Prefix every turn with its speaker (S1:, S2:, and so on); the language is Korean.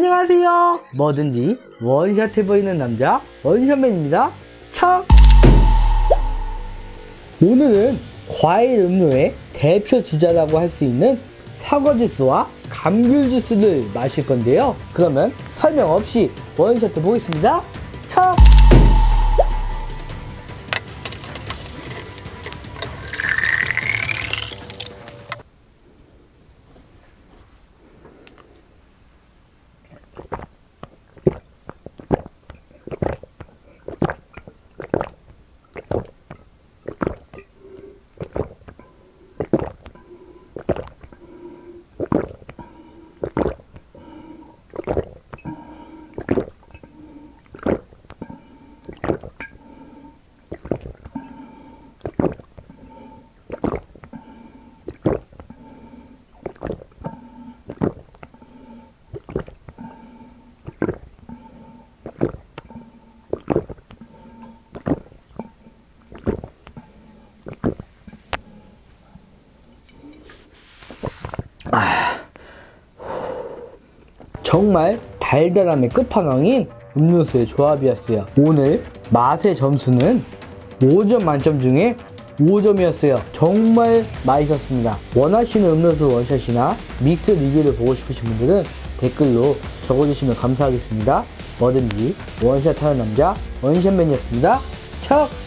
S1: 안녕하세요. 뭐든지 원샷 해보이는 남자 원샷맨입니다. 척! 오늘은 과일 음료의 대표 주자라고 할 수 있는 사과 주스와 감귤 주스를 마실 건데요. 그러면 설명 없이 원샷 보겠습니다. 척! 정말 달달함의 끝판왕인 음료수의 조합이었어요. 오늘 맛의 점수는 5점 만점 중에 5점이었어요. 정말 맛있었습니다. 원하시는 음료수 원샷이나 믹스 리뷰를 보고 싶으신 분들은 댓글로 적어주시면 감사하겠습니다. 뭐든지 원샷 하는 남자 원샷맨이었습니다. 척!